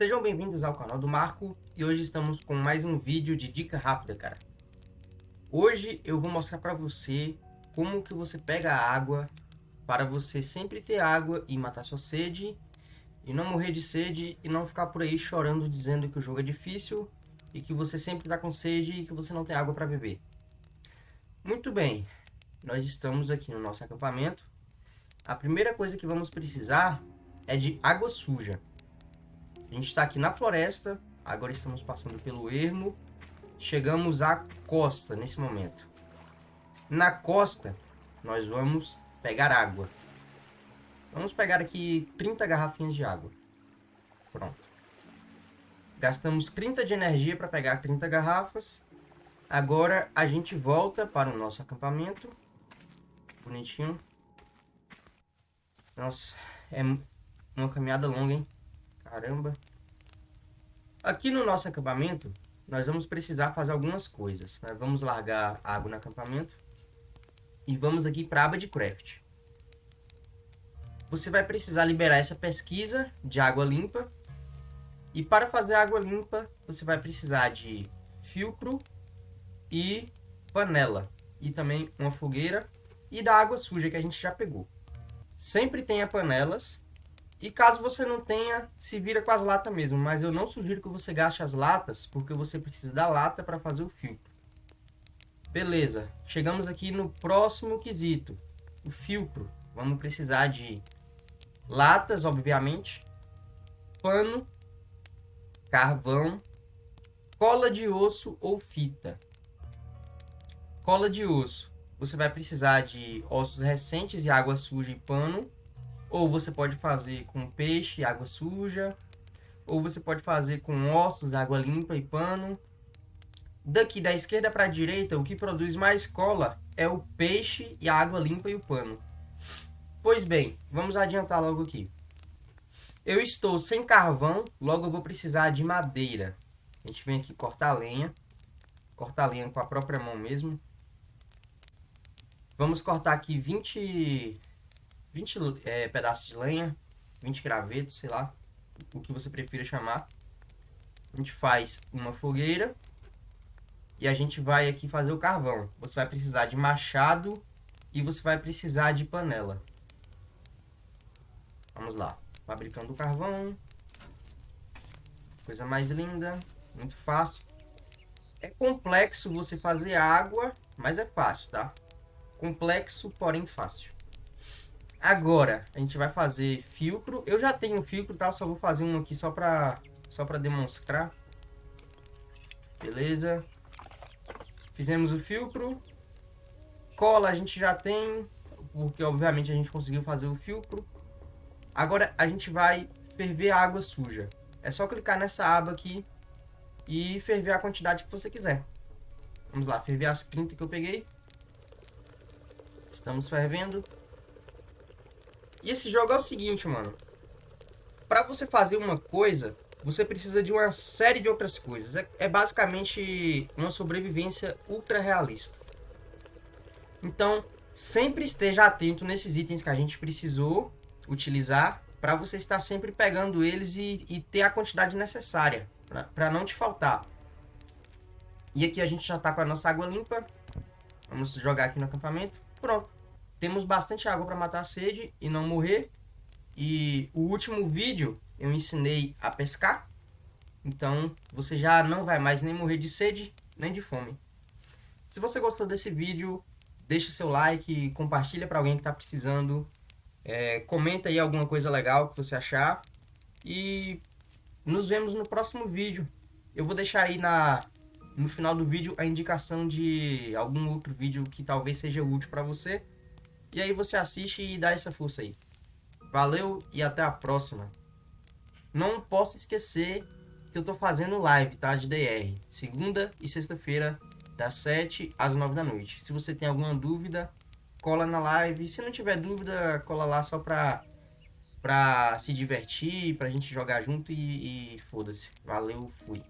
Sejam bem-vindos ao canal do Marco e hoje estamos com mais um vídeo de dica rápida, cara. Hoje eu vou mostrar para você como que você pega água para você sempre ter água e matar sua sede e não morrer de sede e não ficar por aí chorando dizendo que o jogo é difícil e que você sempre está com sede e que você não tem água para beber. Muito bem, nós estamos aqui no nosso acampamento. A primeira coisa que vamos precisar é de água suja. A gente está aqui na floresta, agora estamos passando pelo ermo. Chegamos à costa nesse momento. Na costa, nós vamos pegar água. Vamos pegar aqui 30 garrafinhas de água. Pronto. Gastamos 30 de energia para pegar 30 garrafas. Agora a gente volta para o nosso acampamento. Bonitinho. Nossa, é uma caminhada longa, hein? Caramba. Aqui no nosso acampamento, nós vamos precisar fazer algumas coisas. Nós vamos largar água no acampamento. E vamos aqui para a aba de craft. Você vai precisar liberar essa pesquisa de água limpa. E para fazer água limpa, você vai precisar de filtro e panela. E também uma fogueira e da água suja que a gente já pegou. Sempre tenha panelas e caso você não tenha, se vira com as latas mesmo. Mas eu não sugiro que você gaste as latas, porque você precisa da lata para fazer o filtro. Beleza, chegamos aqui no próximo quesito. O filtro. Vamos precisar de latas, obviamente. Pano. Carvão. Cola de osso ou fita. Cola de osso. Você vai precisar de ossos recentes e água suja e pano ou você pode fazer com peixe, água suja. Ou você pode fazer com ossos, água limpa e pano. Daqui da esquerda para a direita, o que produz mais cola é o peixe e a água limpa e o pano. Pois bem, vamos adiantar logo aqui. Eu estou sem carvão, logo eu vou precisar de madeira. A gente vem aqui cortar a lenha. Cortar a lenha com a própria mão mesmo. Vamos cortar aqui 20 20 é, pedaços de lenha, 20 gravetos, sei lá, o que você prefira chamar. A gente faz uma fogueira e a gente vai aqui fazer o carvão. Você vai precisar de machado e você vai precisar de panela. Vamos lá, fabricando o carvão. Coisa mais linda, muito fácil. É complexo você fazer água, mas é fácil, tá? Complexo, porém fácil. Agora, a gente vai fazer filtro. Eu já tenho filtro, tá? Só vou fazer um aqui só pra, só pra demonstrar. Beleza. Fizemos o filtro. Cola a gente já tem, porque obviamente a gente conseguiu fazer o filtro. Agora a gente vai ferver a água suja. É só clicar nessa aba aqui e ferver a quantidade que você quiser. Vamos lá, ferver as 30 que eu peguei. Estamos fervendo. E esse jogo é o seguinte, mano. Pra você fazer uma coisa, você precisa de uma série de outras coisas. É, é basicamente uma sobrevivência ultra realista. Então, sempre esteja atento nesses itens que a gente precisou utilizar para você estar sempre pegando eles e, e ter a quantidade necessária para não te faltar. E aqui a gente já está com a nossa água limpa. Vamos jogar aqui no acampamento. Pronto. Temos bastante água para matar a sede e não morrer. E o último vídeo eu ensinei a pescar. Então você já não vai mais nem morrer de sede, nem de fome. Se você gostou desse vídeo, deixa seu like, compartilha para alguém que está precisando. É, comenta aí alguma coisa legal que você achar. E nos vemos no próximo vídeo. Eu vou deixar aí na, no final do vídeo a indicação de algum outro vídeo que talvez seja útil para você. E aí você assiste e dá essa força aí. Valeu e até a próxima. Não posso esquecer que eu tô fazendo live, tá? De DR. Segunda e sexta-feira, das 7 às 9 da noite. Se você tem alguma dúvida, cola na live. Se não tiver dúvida, cola lá só pra, pra se divertir, pra gente jogar junto e, e foda-se. Valeu, fui.